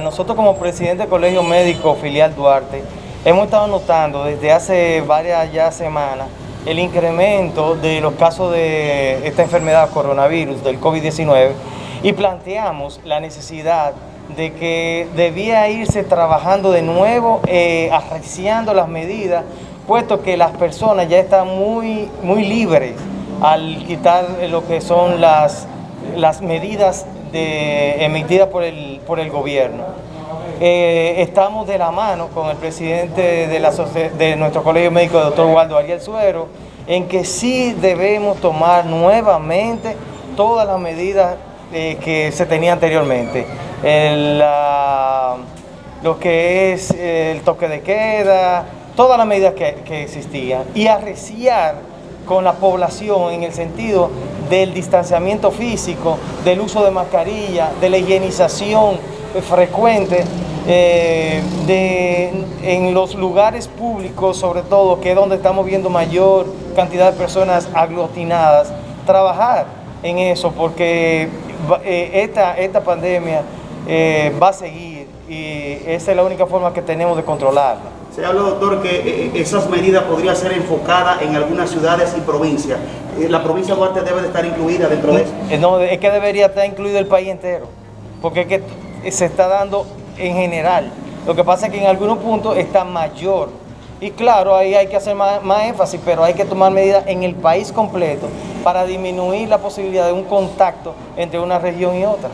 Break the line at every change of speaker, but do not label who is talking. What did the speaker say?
Nosotros como presidente del Colegio Médico Filial Duarte hemos estado notando desde hace varias ya semanas el incremento de los casos de esta enfermedad coronavirus, del COVID-19, y planteamos la necesidad de que debía irse trabajando de nuevo, eh, arreciando las medidas, puesto que las personas ya están muy, muy libres al quitar lo que son las, las medidas emitidas por el, por el gobierno. Eh, estamos de la mano con el presidente de, la, de nuestro colegio médico, el doctor Waldo Ariel Suero, en que sí debemos tomar nuevamente todas las medidas eh, que se tenían anteriormente. lo que es el toque de queda, todas las medidas que existían y arreciar con la población en el sentido del distanciamiento físico, del uso de mascarilla, de la higienización frecuente eh, de, en los lugares públicos, sobre todo, que es donde estamos viendo mayor cantidad de personas aglutinadas, trabajar en eso, porque eh, esta, esta pandemia eh, va a seguir y esa es la única forma que tenemos de controlarla.
Se habla, doctor, que eh, esas medidas podrían ser enfocadas en algunas ciudades y provincias. Eh, ¿La provincia de Duarte debe de estar incluida dentro de eso?
Eh, no, es que debería estar incluido el país entero, porque es que se está dando en general. Lo que pasa es que en algunos puntos está mayor. Y claro, ahí hay que hacer más, más énfasis, pero hay que tomar medidas en el país completo para disminuir la posibilidad de un contacto entre una región y otra.